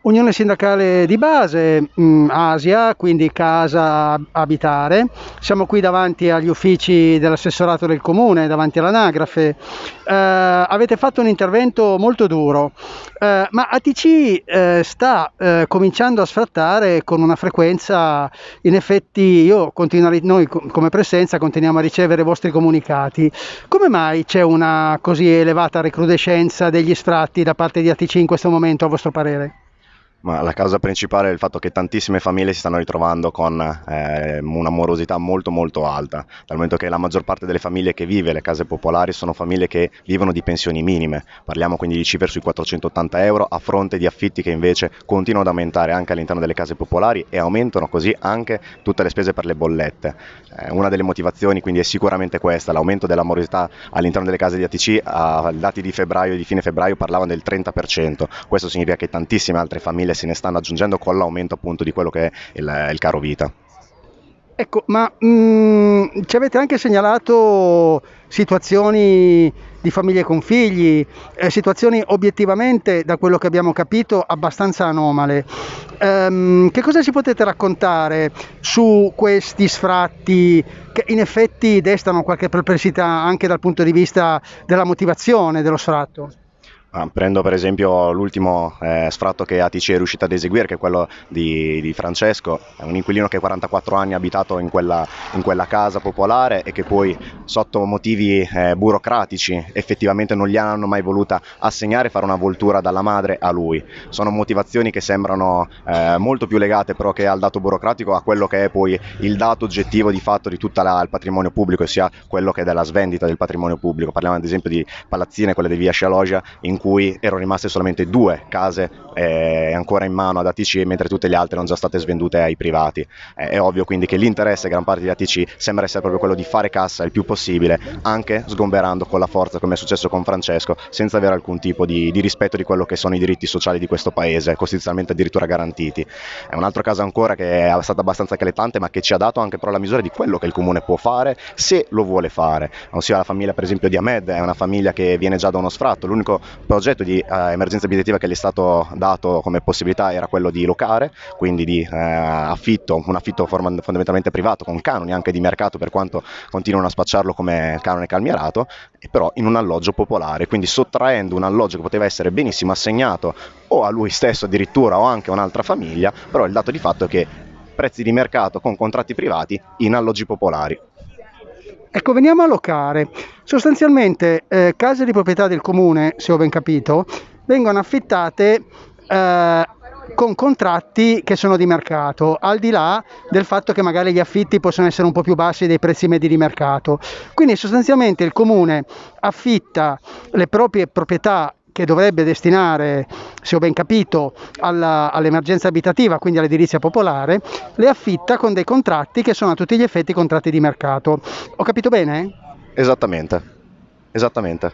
Unione sindacale di base, mh, Asia, quindi casa abitare. Siamo qui davanti agli uffici dell'assessorato del comune, davanti all'anagrafe. Eh, avete fatto un intervento molto duro, eh, ma ATC eh, sta eh, cominciando a sfrattare con una frequenza, in effetti io continuo, noi come presenza continuiamo a ricevere i vostri comunicati. Come mai c'è una così elevata recrudescenza degli sfratti da parte di ATC in questo momento, a vostro parere? Ma la causa principale è il fatto che tantissime famiglie si stanno ritrovando con eh, una morosità molto molto alta, dal momento che la maggior parte delle famiglie che vive le case popolari sono famiglie che vivono di pensioni minime, parliamo quindi di cifre sui 480 euro a fronte di affitti che invece continuano ad aumentare anche all'interno delle case popolari e aumentano così anche tutte le spese per le bollette. Eh, una delle motivazioni quindi è sicuramente questa, l'aumento della morosità all'interno delle case di ATC a dati di febbraio e di fine febbraio parlavano del 30%, questo significa che tantissime altre famiglie famiglie se ne stanno aggiungendo con l'aumento appunto di quello che è il, il caro vita. Ecco, ma mh, mm, ci avete anche segnalato situazioni di famiglie con figli, eh, situazioni obiettivamente, da quello che abbiamo capito, abbastanza anomale. Um, che cosa ci potete raccontare su questi sfratti che in effetti destano qualche perplessità anche dal punto di vista della motivazione dello sfratto? Ah, prendo per esempio l'ultimo eh, sfratto che ATC è riuscita ad eseguire, che è quello di, di, Francesco, è un inquilino che 44 anni ha abitato in quella, in quella casa popolare e che poi sotto motivi eh, burocratici effettivamente non gli hanno mai voluta assegnare fare una voltura dalla madre a lui. Sono motivazioni che sembrano eh, molto più legate però che al dato burocratico a quello che è poi il dato oggettivo di fatto di tutto il patrimonio pubblico, sia quello che è della svendita del patrimonio pubblico. Parliamo ad esempio di palazzine, quelle di via Scialogia, in cui erano rimaste solamente due case eh, ancora in mano ad ATC mentre tutte le altre erano già state svendute ai privati. Eh, è ovvio quindi che l'interesse gran parte di ATC sembra essere proprio quello di fare cassa il più possibile, anche sgomberando con la forza come è successo con Francesco, senza avere alcun tipo di, di rispetto di quello che sono i diritti sociali di questo paese, costituzionalmente addirittura garantiti. È un altro caso ancora che è stato abbastanza eclatante ma che ci ha dato anche però la misura di quello che il comune può fare se lo vuole fare, ossia la famiglia per esempio di Ahmed è una famiglia che viene già da uno sfratto, l'unico progetto di uh, emergenza abitativa che gli è stato dato come possibilità era quello di locare, quindi di uh, affitto, un affitto fondamentalmente privato con canoni anche di mercato per quanto continuano a spacciarlo come canone calmierato, però in un alloggio popolare, quindi sottraendo un alloggio che poteva essere benissimo assegnato o a lui stesso addirittura o anche a un'altra famiglia, però il dato di fatto è che prezzi di mercato con contratti privati in alloggi popolari. Ecco, veniamo a locare. Sostanzialmente eh, case di proprietà del comune, se ho ben capito, vengono affittate eh, con contratti che sono di mercato, al di là del fatto che magari gli affitti possono essere un po' più bassi dei prezzi medi di mercato. Quindi sostanzialmente il comune affitta le proprie proprietà che dovrebbe destinare, se ho ben capito, alla, all'emergenza abitativa, quindi all'edilizia popolare, le affitta con dei contratti che sono a tutti gli effetti contratti di mercato. Ho capito bene? Esattamente, esattamente.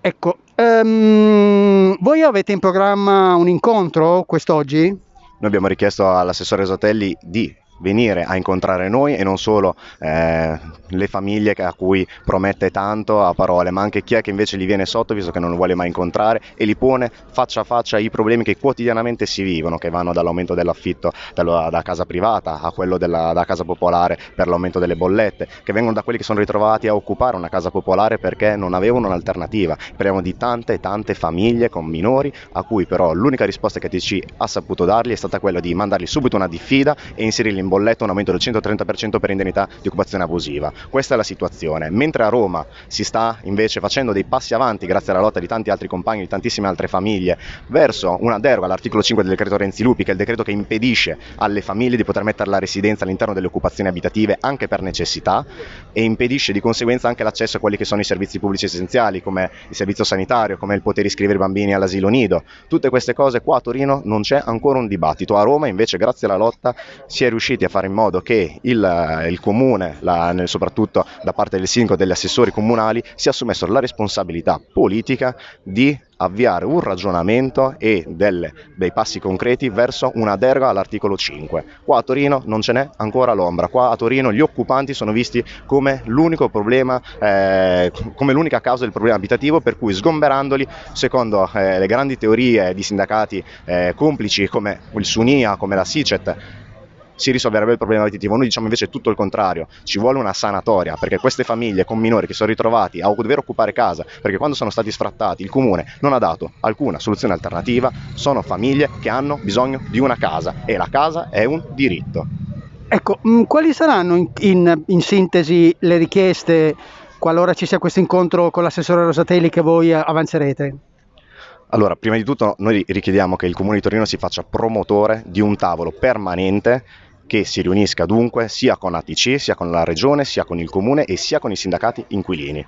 Ecco, um, voi avete in programma un incontro quest'oggi? Noi abbiamo richiesto all'assessore Sotelli di venire a incontrare noi e non solo eh, le famiglie a cui promette tanto a parole, ma anche chi è che invece gli viene sotto visto che non lo vuole mai incontrare e li pone faccia a faccia i problemi che quotidianamente si vivono, che vanno dall'aumento dell'affitto da, da casa privata a quello della da casa popolare per l'aumento delle bollette, che vengono da quelli che sono ritrovati a occupare una casa popolare perché non avevano un'alternativa. Parliamo di tante e tante famiglie con minori a cui però l'unica risposta che TC ha saputo dargli è stata quella di mandargli subito una diffida e inserirli in bolletta un aumento del 130% per indennità di occupazione abusiva. Questa è la situazione. Mentre a Roma si sta invece facendo dei passi avanti grazie alla lotta di tanti altri compagni, di tantissime altre famiglie, verso una deroga all'articolo 5 del decreto Renzi Lupi, che è il decreto che impedisce alle famiglie di poter mettere la residenza all'interno delle occupazioni abitative anche per necessità e impedisce di conseguenza anche l'accesso a quelli che sono i servizi pubblici essenziali come il servizio sanitario, come il poter iscrivere i bambini all'asilo nido. Tutte queste cose qua a Torino non c'è ancora un dibattito. A Roma invece grazie alla lotta si è riusciti a fare in modo che il, il comune, la, soprattutto da parte del sindaco e degli assessori comunali, si è assumesso la responsabilità politica di avviare un ragionamento e delle, dei passi concreti verso una deroga all'articolo 5. Qua a Torino non ce n'è ancora l'ombra, qua a Torino gli occupanti sono visti come l'unico problema, eh, come l'unica causa del problema abitativo per cui sgomberandoli, secondo eh, le grandi teorie di sindacati eh, complici come il Sunia, come la SICET, si risolverebbe il problema abitativo. Noi diciamo invece tutto il contrario, ci vuole una sanatoria perché queste famiglie con minori che sono ritrovati a dover occupare casa perché quando sono stati sfrattati il comune non ha dato alcuna soluzione alternativa, sono famiglie che hanno bisogno di una casa e la casa è un diritto. Ecco, mh, mm, quali saranno in, in, in, sintesi le richieste qualora ci sia questo incontro con l'assessore Rosatelli che voi avanzerete? Allora, prima di tutto noi richiediamo che il Comune di Torino si faccia promotore di un tavolo permanente che si riunisca dunque sia con ATC, sia con la Regione, sia con il Comune e sia con i sindacati inquilini.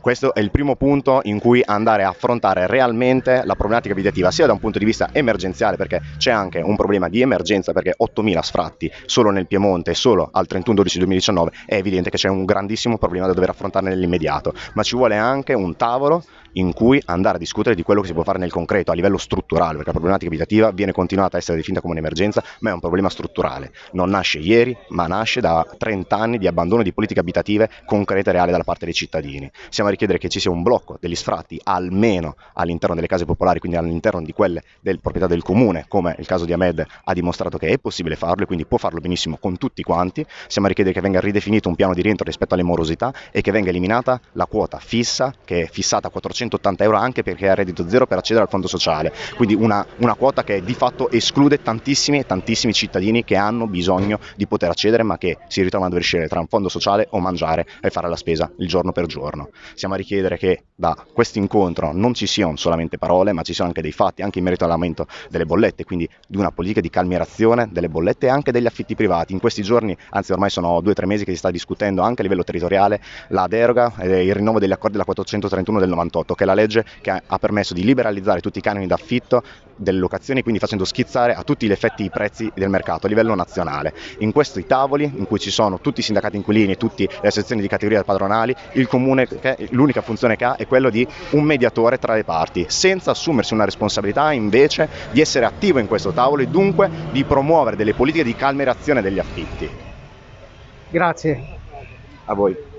Questo è il primo punto in cui andare a affrontare realmente la problematica abitativa, sia da un punto di vista emergenziale, perché c'è anche un problema di emergenza, perché 8.000 sfratti solo nel Piemonte e solo al 31-12-2019 è evidente che c'è un grandissimo problema da dover affrontare nell'immediato, ma ci vuole anche un tavolo in cui andare a discutere di quello che si può fare nel concreto a livello strutturale, perché la problematica abitativa viene continuata a essere definita come un'emergenza, ma è un problema strutturale. Non nasce ieri, ma nasce da 30 anni di abbandono di politiche abitative concrete e reali dalla parte dei cittadini. Siamo a richiedere che ci sia un blocco degli sfratti almeno all'interno delle case popolari, quindi all'interno di quelle del proprietà del comune, come il caso di Ahmed ha dimostrato che è possibile farlo e quindi può farlo benissimo con tutti quanti. Siamo a richiedere che venga ridefinito un piano di rientro rispetto alle morosità e che venga eliminata la quota fissa che è fissata a 400 180 euro anche perché è a reddito zero per accedere al fondo sociale, quindi una, una quota che di fatto esclude tantissimi e tantissimi cittadini che hanno bisogno di poter accedere ma che si ritrovano a dover scegliere tra un fondo sociale o mangiare e fare la spesa il giorno per giorno. Siamo a richiedere che da questo incontro non ci siano solamente parole ma ci siano anche dei fatti, anche in merito all'aumento delle bollette, quindi di una politica di calmierazione delle bollette e anche degli affitti privati. In questi giorni, anzi ormai sono due o tre mesi che si sta discutendo anche a livello territoriale la deroga e il rinnovo degli accordi della 431 del 98 che è la legge che ha permesso di liberalizzare tutti i canoni d'affitto delle locazioni, quindi facendo schizzare a tutti gli effetti i prezzi del mercato a livello nazionale. In questi tavoli, in cui ci sono tutti i sindacati inquilini e tutte le sezioni di categoria padronali, il comune, l'unica funzione che ha è quella di un mediatore tra le parti, senza assumersi una responsabilità invece di essere attivo in questo tavolo e dunque di promuovere delle politiche di calmerazione degli affitti. Grazie. A voi.